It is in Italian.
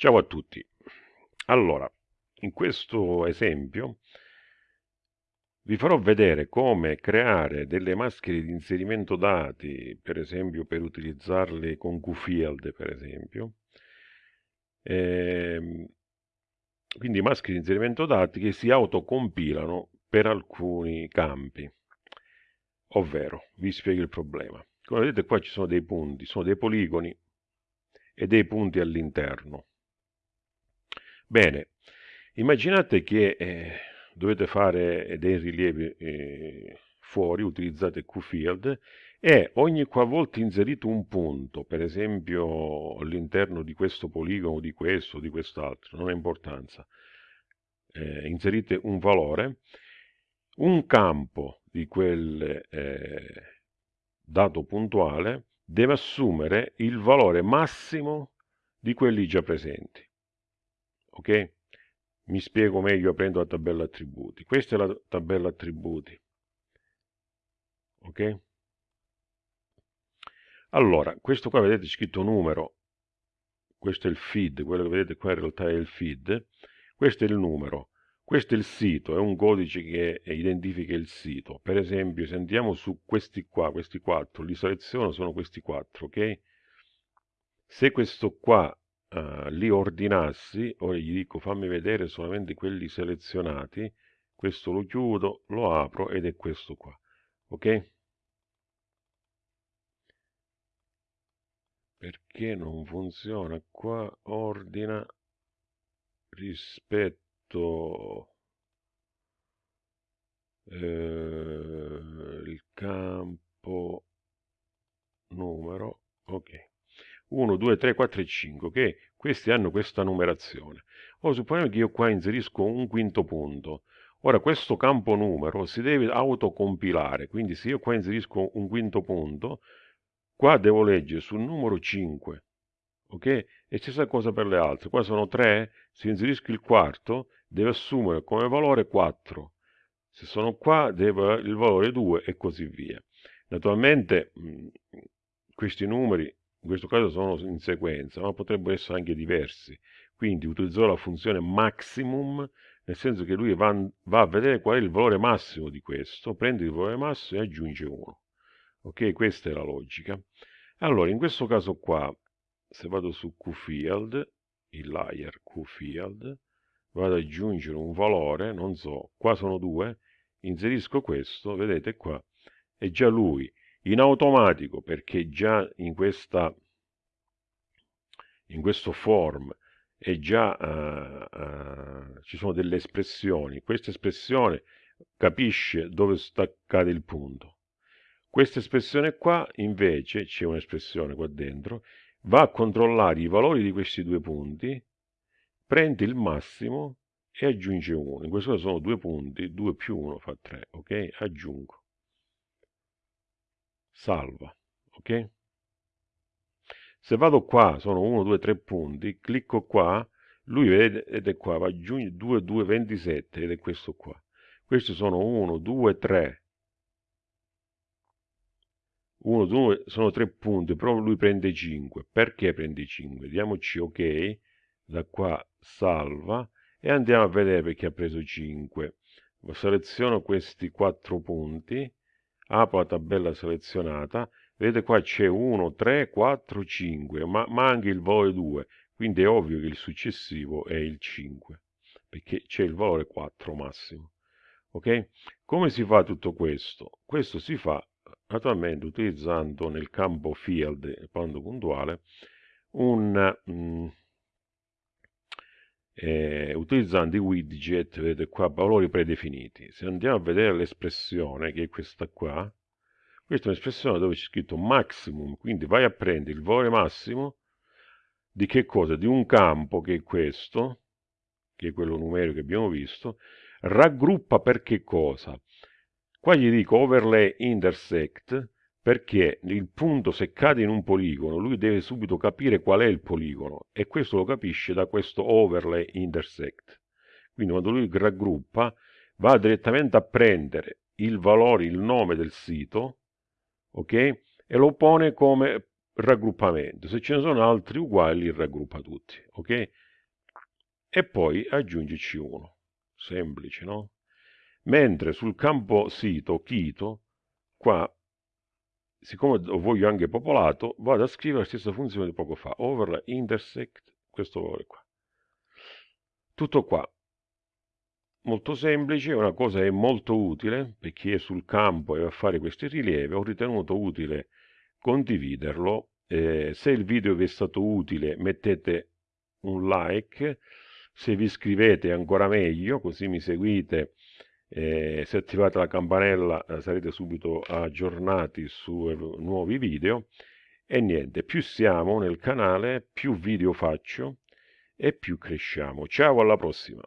Ciao a tutti. Allora, in questo esempio vi farò vedere come creare delle maschere di inserimento dati, per esempio per utilizzarle con QField, per esempio. Ehm, quindi maschere di inserimento dati che si autocompilano per alcuni campi. Ovvero, vi spiego il problema. Come vedete qua ci sono dei punti, sono dei poligoni e dei punti all'interno. Bene, immaginate che eh, dovete fare dei rilievi eh, fuori, utilizzate QField e ogni qualvolta inserite un punto, per esempio all'interno di questo poligono, di questo, di quest'altro, non ha importanza, eh, inserite un valore, un campo di quel eh, dato puntuale deve assumere il valore massimo di quelli già presenti. Ok? Mi spiego meglio aprendo la tabella attributi. Questa è la tabella attributi. Ok? Allora, questo qua vedete scritto numero, questo è il feed, quello che vedete qua in realtà è il feed, questo è il numero, questo è il sito, è un codice che identifica il sito. Per esempio, se andiamo su questi qua, questi quattro, li seleziono, sono questi quattro, ok? Se questo qua uh, li ordinassi, ora gli dico fammi vedere solamente quelli selezionati, questo lo chiudo, lo apro ed è questo qua, ok? Perché non funziona qua? Ordina rispetto eh, il campo numero ok 1 2 3 4 e 5 che questi hanno questa numerazione. Ora supponiamo che io qua inserisco un quinto punto. Ora questo campo numero si deve autocompilare quindi se io qua inserisco un quinto punto qua devo leggere sul numero 5 ok? E stessa cosa per le altre. Qua sono 3 se inserisco il quarto deve assumere come valore 4. Se sono qua, deve il valore 2 e così via. Naturalmente questi numeri in questo caso sono in sequenza, ma potrebbero essere anche diversi. Quindi utilizzerò la funzione maximum, nel senso che lui va, va, a vedere qual è il valore massimo di questo, prende il valore massimo e aggiunge 1. Ok, questa è la logica. Allora, in questo caso qua, se vado su QField, il layer QField, vado ad aggiungere un valore, non so, qua sono due, inserisco questo, vedete qua, è già lui, in automatico, perché già in questa in questo form è già uh, uh, ci sono delle espressioni questa espressione capisce dove sta cade il punto questa espressione qua invece c'è un'espressione qua dentro va a controllare i valori di questi due punti prende il massimo e aggiunge 1. In questo caso sono due punti, 2 più 1 fa 3, ok? Aggiungo. Salva, ok? Se vado qua, sono 1, 2, 3 punti, clicco qua, lui vedete qua, va aggiungere 2, 2, 27 ed è questo qua. Questi sono 1, 2, 3. 1, 2, sono 3 punti, però lui prende 5. Perché prende 5? Diamoci ok da qua salva e andiamo a vedere perché ha preso 5 seleziono questi quattro punti apro la tabella selezionata. Vedete qua c'è 1 3 4 5 ma manca il valore 2 quindi è ovvio che il successivo è il 5 perché c'è il valore 4 massimo ok? Come si fa tutto questo? Questo si fa naturalmente utilizzando nel campo field quando puntuale un mm, eh, utilizzando i widget, vedete qua, valori predefiniti. Se andiamo a vedere l'espressione, che è questa qua, questa è un'espressione dove c'è scritto maximum, quindi vai a prendere il valore massimo di che cosa? Di un campo che è questo, che è quello numerico che abbiamo visto, raggruppa per che cosa? Qua gli dico overlay intersect, perché il punto se cade in un poligono lui deve subito capire qual è il poligono e questo lo capisce da questo overlay intersect quindi quando lui raggruppa va direttamente a prendere il valore, il nome del sito ok e lo pone come raggruppamento. Se ce ne sono altri uguali, raggruppa tutti, ok? E poi aggiungici uno. Semplice, no? Mentre sul campo sito, Kito, qua, siccome lo voglio anche popolato, vado a scrivere la stessa funzione di poco fa, overlay intersect, questo valore qua. Tutto qua. Molto semplice, una cosa è molto utile per chi è sul campo e va a fare questi rilievi, ho ritenuto utile condividerlo. Eh, se il video vi è stato utile mettete un like, se vi iscrivete ancora meglio, così mi seguite eh, se attivate la campanella eh, sarete subito aggiornati su nuovi video e niente, più siamo nel canale, più video faccio e più cresciamo. Ciao, alla prossima!